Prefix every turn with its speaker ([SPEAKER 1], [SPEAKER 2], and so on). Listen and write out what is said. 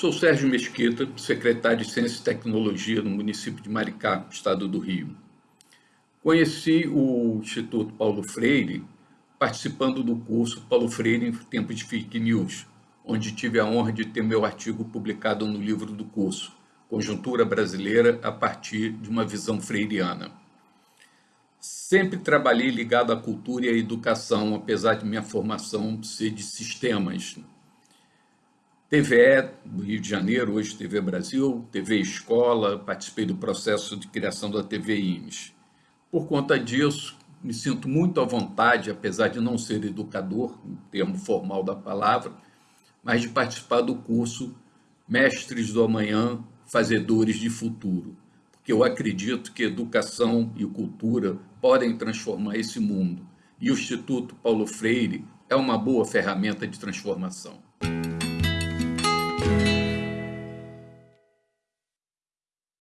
[SPEAKER 1] Sou Sérgio Mesquita, secretário de Ciência e Tecnologia no município de Maricá, estado do Rio. Conheci o Instituto Paulo Freire participando do curso Paulo Freire em Tempos de Fake News, onde tive a honra de ter meu artigo publicado no livro do curso, Conjuntura Brasileira a partir de uma visão freiriana. Sempre trabalhei ligado à cultura e à educação, apesar de minha formação ser de sistemas. TVE do Rio de Janeiro, hoje TV Brasil, TV Escola, participei do processo de criação da TV IMES. Por conta disso, me sinto muito à vontade, apesar de não ser educador, no termo formal da palavra, mas de participar do curso Mestres do Amanhã, Fazedores de Futuro, porque eu acredito que educação e cultura podem transformar esse mundo, e o Instituto Paulo Freire é uma boa ferramenta de transformação.